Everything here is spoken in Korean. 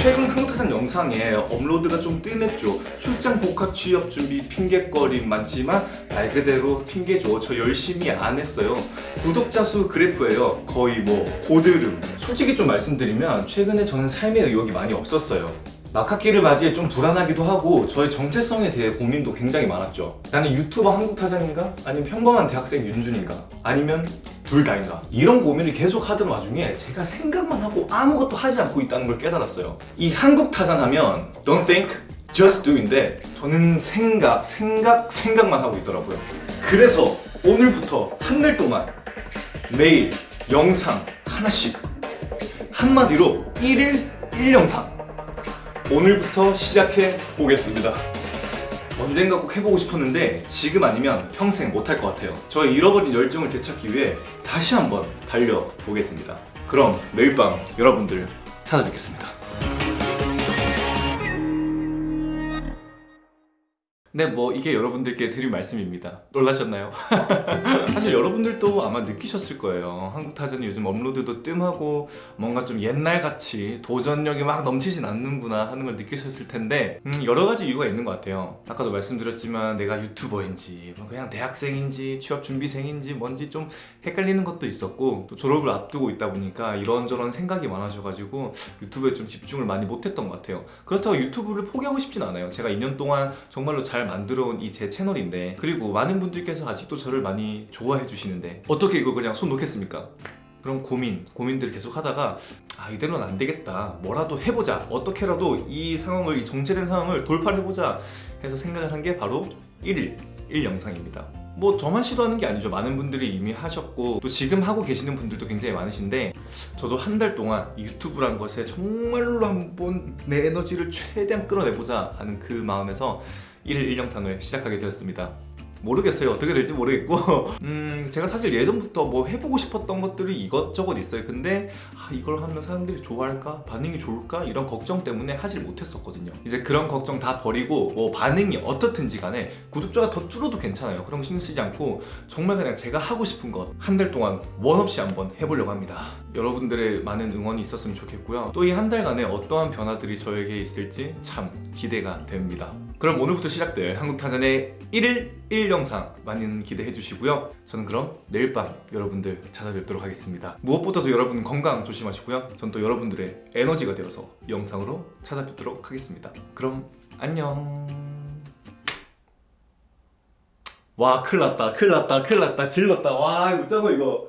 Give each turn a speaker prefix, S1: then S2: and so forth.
S1: 최근 한국타산 영상에 업로드가 좀 뜸했죠. 출장 복학 취업 준비 핑계거리 많지만 말 그대로 핑계죠. 저 열심히 안 했어요. 구독자 수 그래프예요. 거의 뭐 고드름. 솔직히 좀 말씀드리면 최근에 저는 삶의 의욕이 많이 없었어요 막학기를 맞이해 좀 불안하기도 하고 저의 정체성에 대해 고민도 굉장히 많았죠 나는 유튜버 한국타장인가? 아니면 평범한 대학생 윤준인가? 아니면 둘 다인가? 이런 고민을 계속 하던 와중에 제가 생각만 하고 아무것도 하지 않고 있다는 걸 깨달았어요 이 한국타장 하면 Don't think, just do인데 저는 생각, 생각, 생각만 하고 있더라고요 그래서 오늘부터 한 달 동안 매일 영상 하나씩 한마디로 1일 1영상 오늘부터 시작해 보겠습니다. 언젠가 꼭 해보고 싶었는데 지금 아니면 평생 못할 것 같아요. 저의 잃어버린 열정을 되찾기 위해 다시 한번 달려보겠습니다. 그럼 매일 밤 여러분들 찾아뵙겠습니다. 네, 뭐 이게 여러분들께 드릴 말씀입니다. 놀라셨나요? 사실 여러분들도 아마 느끼셨을 거예요. 한국타전이 요즘 업로드도 뜸하고 뭔가 좀 옛날같이 도전력이 막 넘치진 않는구나 하는 걸 느끼셨을 텐데 음, 여러 가지 이유가 있는 것 같아요. 아까도 말씀드렸지만 내가 유튜버인지 뭐 그냥 대학생인지 취업 준비생인지 뭔지 좀 헷갈리는 것도 있었고 또 졸업을 앞두고 있다 보니까 이런저런 생각이 많아져가지고 유튜브에 좀 집중을 많이 못했던 것 같아요. 그렇다고 유튜브를 포기하고 싶진 않아요. 제가 2년 동안 정말로 잘 만들어 온 이 제 채널인데 그리고 많은 분들께서 아직도 저를 많이 좋아해 주시는데 어떻게 이거 그냥 손 놓겠습니까? 그런 고민, 고민들을 계속 하다가 아 이대로는 안 되겠다. 뭐라도 해보자. 어떻게라도 이 상황을 이 정체된 상황을 돌파를 해보자 해서 생각을 한 게 바로 1일 1 영상입니다. 뭐 저만 시도하는 게 아니죠. 많은 분들이 이미 하셨고 또 지금 하고 계시는 분들도 굉장히 많으신데 저도 한 달 동안 유튜브란 것에 정말로 한번 내 에너지를 최대한 끌어내보자 하는 그 마음에서 1일 1영상을 시작하게 되었습니다. 모르겠어요. 어떻게 될지 모르겠고. 음 제가 사실 예전부터 뭐 해보고 싶었던 것들이 이것저것 있어요. 근데 아, 이걸 하면 사람들이 좋아할까? 반응이 좋을까? 이런 걱정 때문에 하질 못했었거든요. 이제 그런 걱정 다 버리고 뭐 반응이 어떻든지 간에 구독자가 더 줄어도 괜찮아요. 그런 거 신경 쓰지 않고 정말 그냥 제가 하고 싶은 것 한 달 동안 원 없이 한번 해보려고 합니다 여러분들의 많은 응원이 있었으면 좋겠고요. 또 이 한 달간에 어떠한 변화들이 저에게 있을지 참 기대가 됩니다. 그럼 오늘부터 시작될 한국타전의 1일 1 영상 많은 기대해 주시고요. 저는 그럼 내일 밤 여러분들 찾아뵙도록 하겠습니다. 무엇보다도 여러분 건강 조심하시고요. 전 또 여러분들의 에너지가 되어서 영상으로 찾아뵙도록 하겠습니다. 그럼 안녕. 와 큰일 났다. 큰일 났다. 큰일 났다. 질렀다. 와 이거 어쩌고 이거